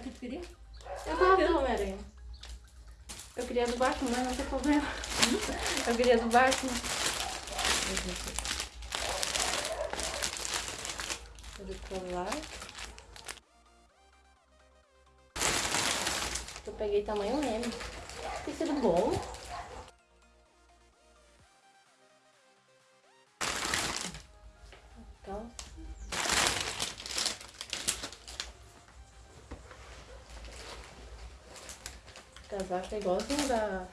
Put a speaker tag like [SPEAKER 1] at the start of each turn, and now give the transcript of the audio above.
[SPEAKER 1] Era o que tu queria?
[SPEAKER 2] Eu gosto do Homem-Aranha. Eu queria do Batman, mas não tem problema. Eu queria do Batman. Fazer colar. Eu peguei tamanho M. Tecido bom. Casaco é igualzinho da